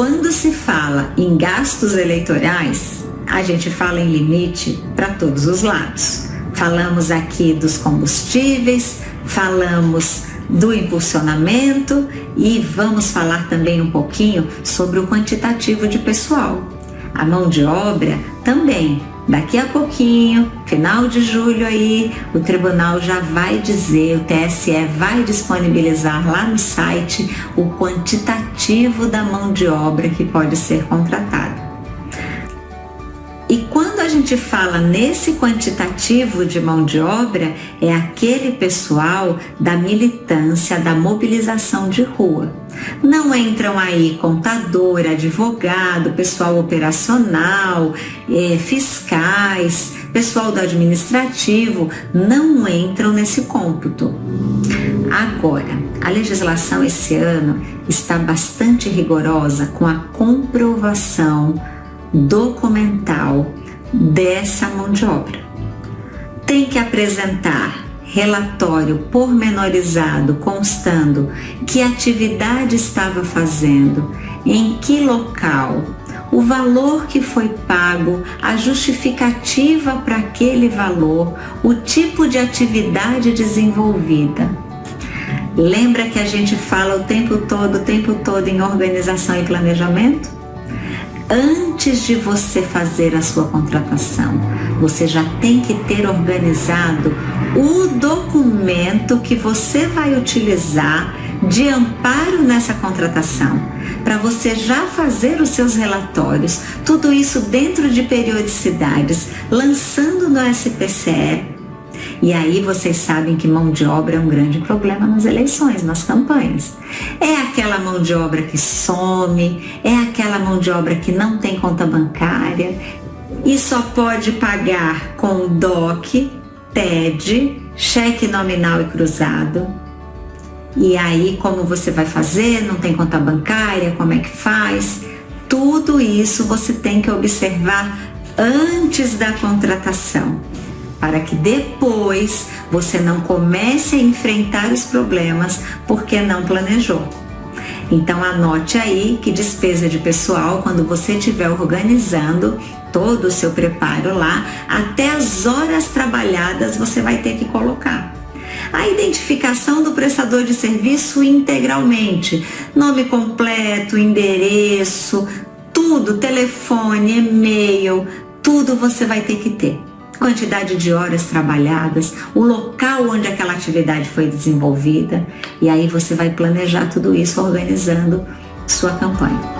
quando se fala em gastos eleitorais, a gente fala em limite para todos os lados. Falamos aqui dos combustíveis, falamos do impulsionamento e vamos falar também um pouquinho sobre o quantitativo de pessoal. A mão de obra também. Daqui a pouquinho, final de julho aí, o tribunal já vai dizer, o TSE vai disponibilizar lá no site o quantitativo da mão de obra que pode ser contratada. Gente fala nesse quantitativo de mão de obra, é aquele pessoal da militância, da mobilização de rua. Não entram aí contador, advogado, pessoal operacional, é, fiscais, pessoal do administrativo, não entram nesse cômputo. Agora, a legislação esse ano está bastante rigorosa com a comprovação documental dessa mão de obra. Tem que apresentar relatório pormenorizado constando que atividade estava fazendo, em que local, o valor que foi pago, a justificativa para aquele valor, o tipo de atividade desenvolvida. Lembra que a gente fala o tempo todo, o tempo todo em organização e planejamento? Antes de você fazer a sua contratação, você já tem que ter organizado o documento que você vai utilizar de amparo nessa contratação, para você já fazer os seus relatórios, tudo isso dentro de periodicidades, lançando no SPCE e aí vocês sabem que mão de obra é um grande problema nas eleições, nas campanhas. É aquela mão de obra que some, é aquela mão de obra que não tem conta bancária e só pode pagar com DOC, TED, cheque nominal e cruzado. E aí, como você vai fazer? Não tem conta bancária? Como é que faz? Tudo isso você tem que observar antes da contratação para que depois você não comece a enfrentar os problemas porque não planejou. Então anote aí que despesa de pessoal, quando você estiver organizando todo o seu preparo lá, até as horas trabalhadas você vai ter que colocar. A identificação do prestador de serviço integralmente, nome completo, endereço, tudo, telefone, e-mail, tudo você vai ter que ter quantidade de horas trabalhadas, o local onde aquela atividade foi desenvolvida, e aí você vai planejar tudo isso organizando sua campanha.